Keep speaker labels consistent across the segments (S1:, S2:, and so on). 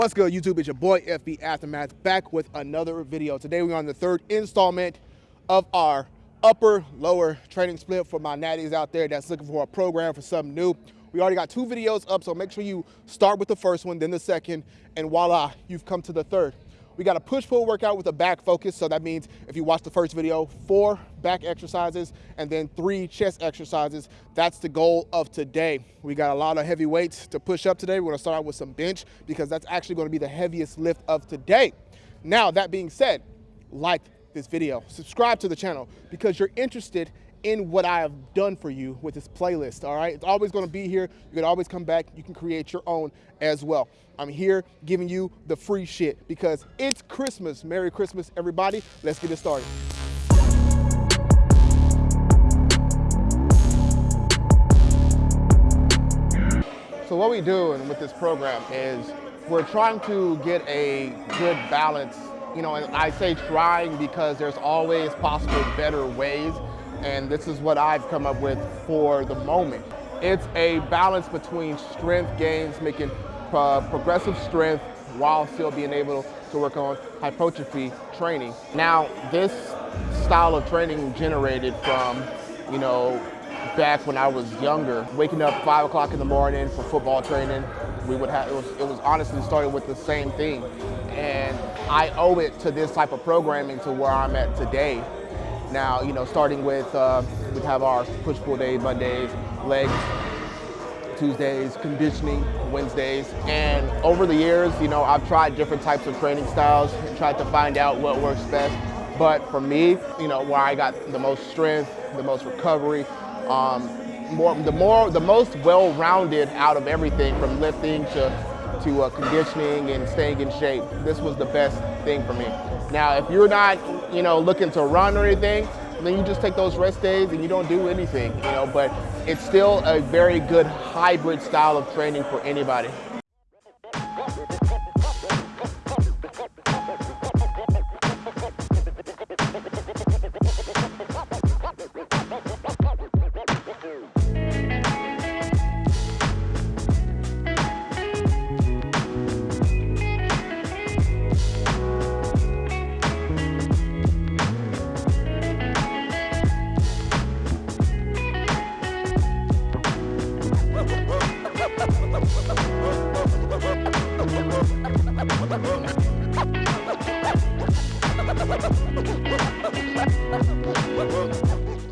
S1: What's good, YouTube? It's your boy FB Aftermath back with another video. Today we're on the third installment of our upper lower training split for my natties out there that's looking for a program for something new. We already got two videos up, so make sure you start with the first one, then the second, and voila, you've come to the third. We got a push-pull workout with a back focus. So that means if you watch the first video, four back exercises and then three chest exercises. That's the goal of today. We got a lot of heavy weights to push up today. We're gonna start out with some bench because that's actually gonna be the heaviest lift of today. Now, that being said, like this video, subscribe to the channel because you're interested in what I have done for you with this playlist, all right? It's always gonna be here. You can always come back. You can create your own as well. I'm here giving you the free shit because it's Christmas. Merry Christmas, everybody. Let's get it started. So what we do with this program is we're trying to get a good balance you know, and I say trying because there's always possible better ways and this is what I've come up with for the moment. It's a balance between strength gains, making uh, progressive strength while still being able to work on hypertrophy training. Now, this style of training generated from, you know, back when I was younger, waking up five o'clock in the morning for football training. We would have, it was, it was honestly started with the same thing. And I owe it to this type of programming to where I'm at today. Now, you know, starting with, uh, we have our push-pull day Mondays, legs, Tuesdays, conditioning Wednesdays. And over the years, you know, I've tried different types of training styles tried to find out what works best. But for me, you know, where I got the most strength, the most recovery, um, more, the more, the most well-rounded out of everything from lifting to to uh, conditioning and staying in shape. This was the best thing for me. Now, if you're not, you know, looking to run or anything, then you just take those rest days and you don't do anything, you know, but it's still a very good hybrid style of training for anybody.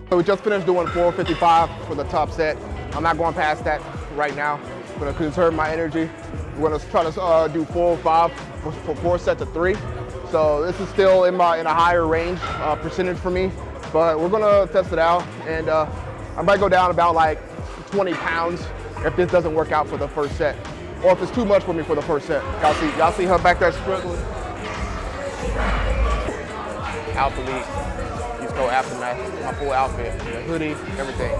S1: So we just finished doing 455 for the top set. I'm not going past that right now. I'm gonna conserve my energy. We're gonna try to uh, do 405 for, for four sets of three. So this is still in my in a higher range uh, percentage for me, but we're gonna test it out. And uh, I might go down about like 20 pounds if this doesn't work out for the first set, or if it's too much for me for the first set. Y'all see, y'all see her back there struggling. Alphalete go aftermath, my full outfit, the hoodie, everything.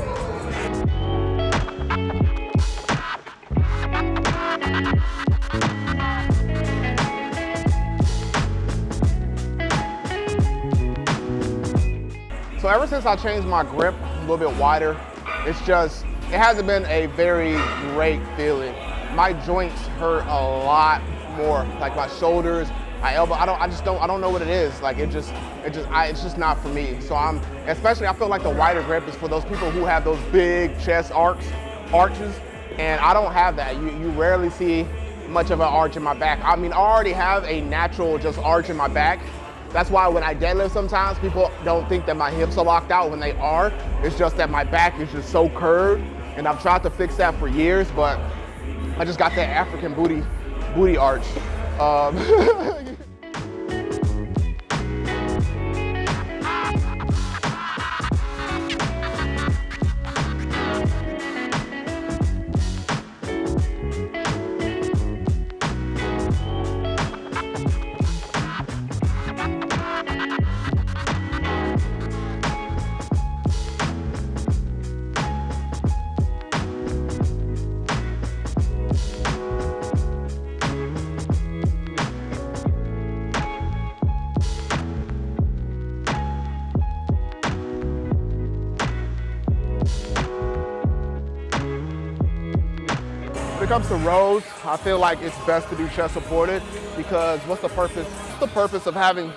S1: So ever since I changed my grip a little bit wider, it's just, it hasn't been a very great feeling. My joints hurt a lot more, like my shoulders, my elbow. I don't. I just don't. I don't know what it is. Like it just. It just. I, it's just not for me. So I'm. Especially, I feel like the wider grip is for those people who have those big chest arcs, arches, and I don't have that. You you rarely see much of an arch in my back. I mean, I already have a natural just arch in my back. That's why when I deadlift sometimes, people don't think that my hips are locked out when they are. It's just that my back is just so curved, and I've tried to fix that for years, but I just got that African booty, booty arch. Um, comes to rows, I feel like it's best to do chest supported because what's the purpose? What's the purpose of having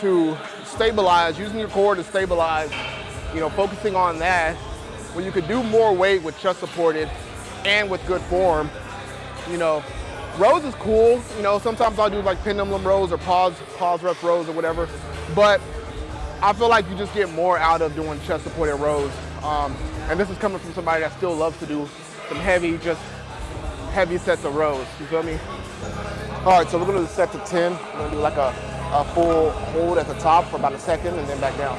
S1: to stabilize, using your core to stabilize, you know, focusing on that when you could do more weight with chest supported and with good form, you know, rows is cool. You know, sometimes I'll do like pendulum rows or pause, pause rep rows or whatever. But I feel like you just get more out of doing chest supported rows. Um, and this is coming from somebody that still loves to do some heavy, just heavy sets of rows. You feel me? All right, so we're gonna do set to 10. We're gonna do like a, a full hold at the top for about a second and then back down.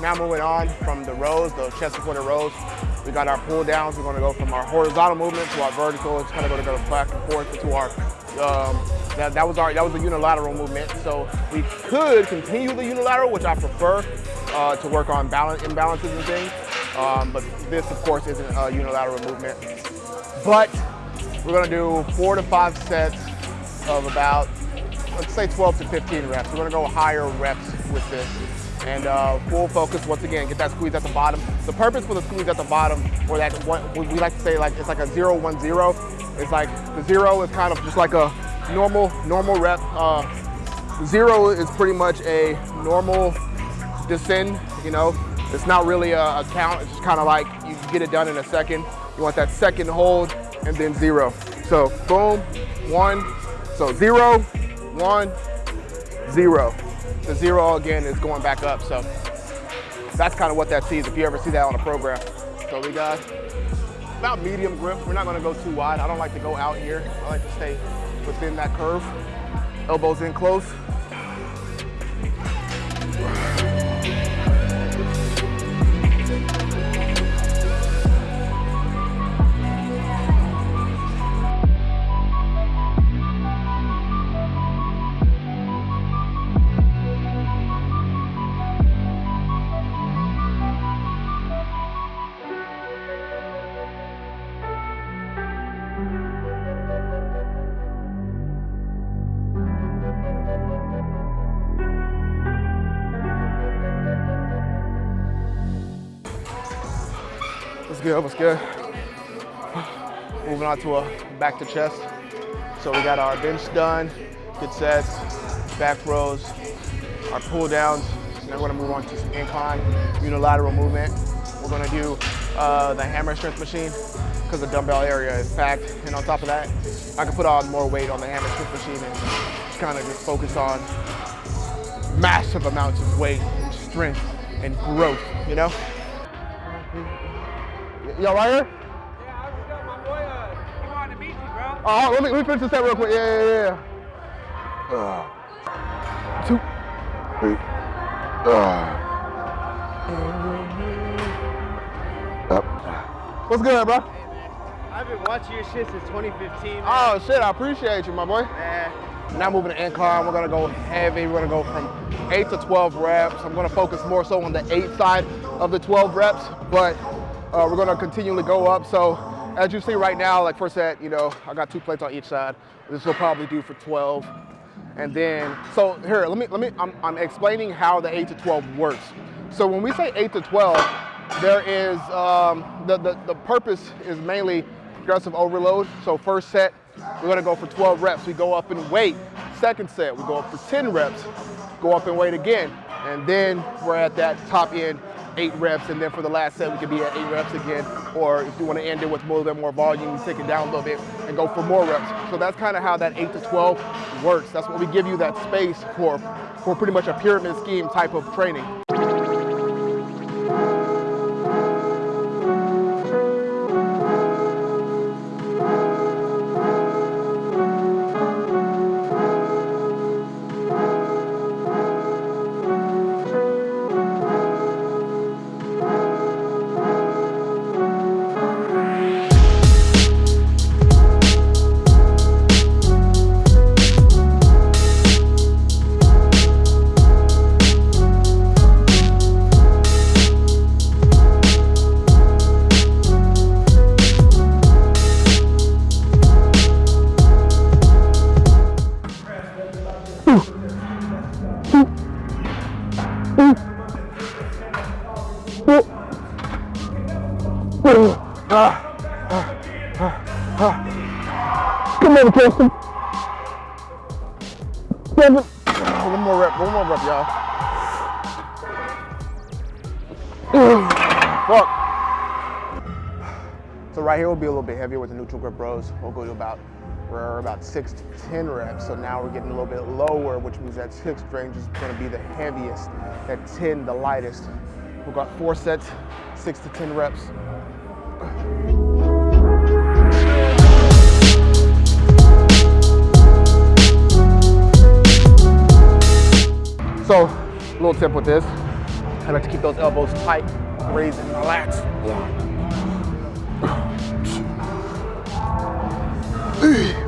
S1: Now moving on from the rows, the chest supported rows, we got our pull downs. We're gonna go from our horizontal movement to our vertical. It's kind of gonna go back and forth into our, um, that, that was our, that was a unilateral movement. So we could continue the unilateral, which I prefer uh, to work on balance, imbalances and things. Um, but this, of course, isn't a unilateral movement. But we're gonna do four to five sets of about, let's say 12 to 15 reps. We're gonna go higher reps with this and uh, full focus once again, get that squeeze at the bottom. The purpose for the squeeze at the bottom, or that one, we like to say like it's like a zero one zero. It's like the zero is kind of just like a normal normal rep. Uh, zero is pretty much a normal descend. You know, it's not really a, a count. It's just kind of like you get it done in a second. You want that second hold and then zero. So boom, one. So zero, one, zero the zero again is going back up. So that's kind of what that sees if you ever see that on a program. So we got about medium grip. We're not gonna go too wide. I don't like to go out here. I like to stay within that curve. Elbows in close. What's good, what's good? Moving on to a back to chest. So we got our bench done, good sets, back rows, our pull downs. Now we're gonna move on to some incline, unilateral movement. We're gonna do uh, the hammer strength machine because the dumbbell area is packed. And on top of that, I can put on more weight on the hammer strength machine and just kind of just focus on massive amounts of weight and strength and growth, you know? Y'all right here?
S2: Yeah, I was telling my boy, uh, he wanted to meet you, bro.
S1: Oh, let me, let me finish this set real quick. Yeah, yeah, yeah. Uh, two, three. Uh. Up. What's good, bro?
S2: Hey, man. I've been watching your shit since 2015, man.
S1: Oh, shit, I appreciate you, my boy.
S2: Man.
S1: Now moving to incline, we're gonna go heavy. We're gonna go from eight to 12 reps. I'm gonna focus more so on the eight side of the 12 reps, but uh, we're gonna continually go up. So as you see right now, like first set, you know, I got two plates on each side. This will probably do for 12. And then, so here, let me, let me, I'm, I'm explaining how the eight to 12 works. So when we say eight to 12, there is, um, the, the, the purpose is mainly progressive overload. So first set, we're gonna go for 12 reps. We go up in weight. Second set, we go up for 10 reps, go up in weight again. And then we're at that top end, eight reps. And then for the last set, we could be at eight reps again. Or if you wanna end it with a little bit more volume, you take it down a little bit and go for more reps. So that's kind of how that eight to 12 works. That's what we give you that space for, for pretty much a pyramid scheme type of training. Come on, Kirsten. Seven. One more rep, one more rep, y'all. Fuck. So right here will be a little bit heavier with the neutral grip rows. We'll go to about, we're about six to 10 reps. So now we're getting a little bit lower, which means that six range is gonna be the heaviest, that 10, the lightest. We've got four sets, six to 10 reps. So, a little tip with this. I like to keep those elbows tight, raise and relax. We're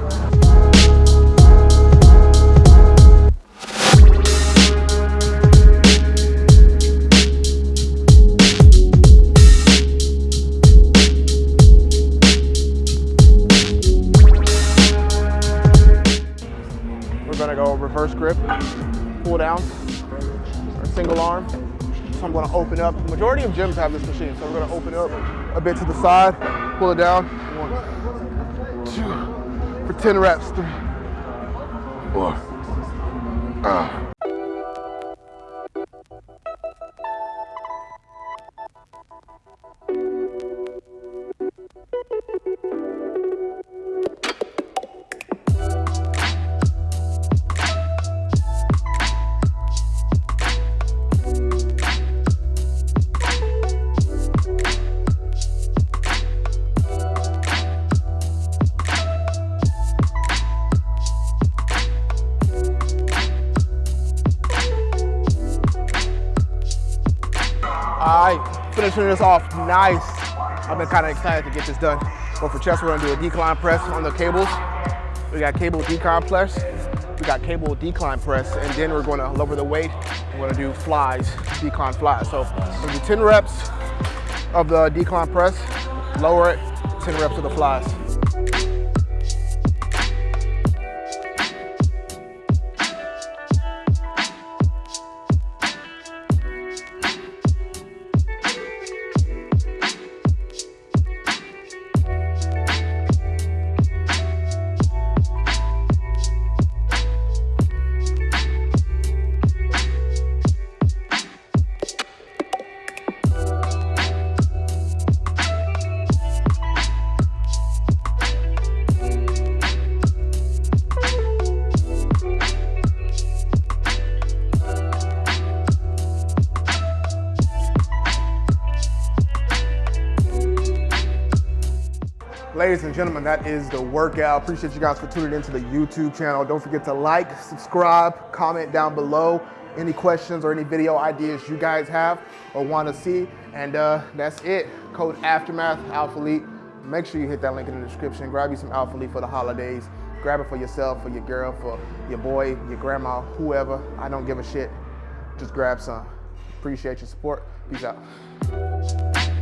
S1: majority of gyms have this machine, so we're gonna open it up a bit to the side, pull it down. One, two, for 10 reps. Three, four, ah. Finishing this off nice. I've been kind of excited to get this done. But for chest, we're gonna do a decline press on the cables. We got cable decline press. We got cable decline press, and then we're gonna lower the weight. We're gonna do flies, decline flies. So we're gonna do 10 reps of the decline press, lower it, 10 reps of the flies. Ladies and gentlemen, that is the workout. Appreciate you guys for tuning into the YouTube channel. Don't forget to like, subscribe, comment down below any questions or any video ideas you guys have or want to see. And uh, that's it. Code Aftermath Alphalete. Make sure you hit that link in the description. Grab you some Alphalete for the holidays. Grab it for yourself, for your girl, for your boy, your grandma, whoever. I don't give a shit. Just grab some. Appreciate your support. Peace out.